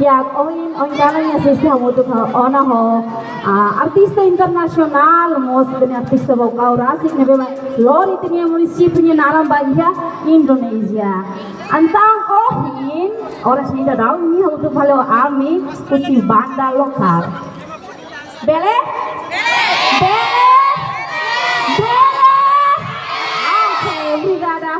jak ovim onkanojem sistemom onaho a, uh, artista internacional mostne artista kao rasik ne bema lori tenje municipalnje naram bahia Indonesia. Antang ohin orang sini dah ini untuk halo ami putih banda lokal bele? Bele? Bele? Oke okay, brigada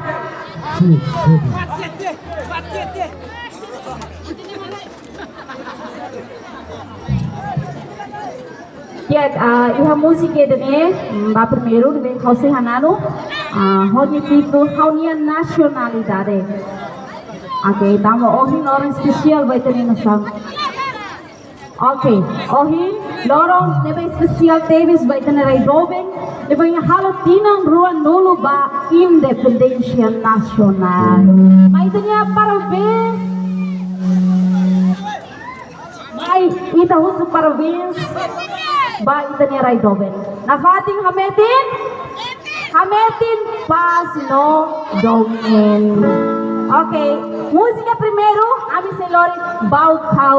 Musik ya dene, ba primeiro de José Hanano, honi tipo haunia nacionalidade. Okay, tamo ohin orang spesial vai ter nasam. Okay, ohin lorong nebe spesial Davis vai ter rai Robin, nebe yang halo tinang ruan nulu ba independencia nasional. Mai tanya parabéns. Mai ita husu parabéns. Ba ita ni Doben. Nafating hametin? Hametin pas no dongin. Okay, música primeiro, ami se lori bau kau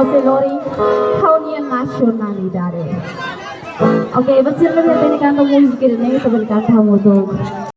auxiliary Kaunian Nationalidade. Okay, was sind wir denn ganz um uns geredet, aber ganz.